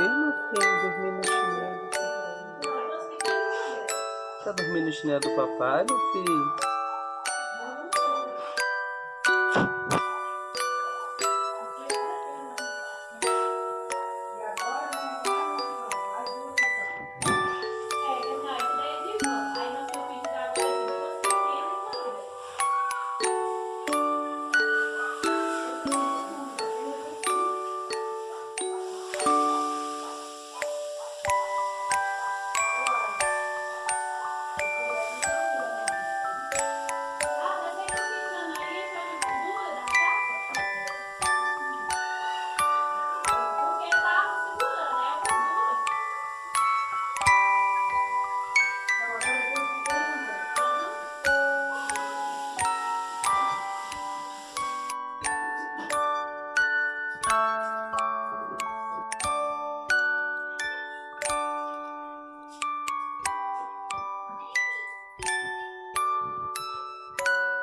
ele não fez os minutos. Tá dormindo no chinelo do papai, meu filho?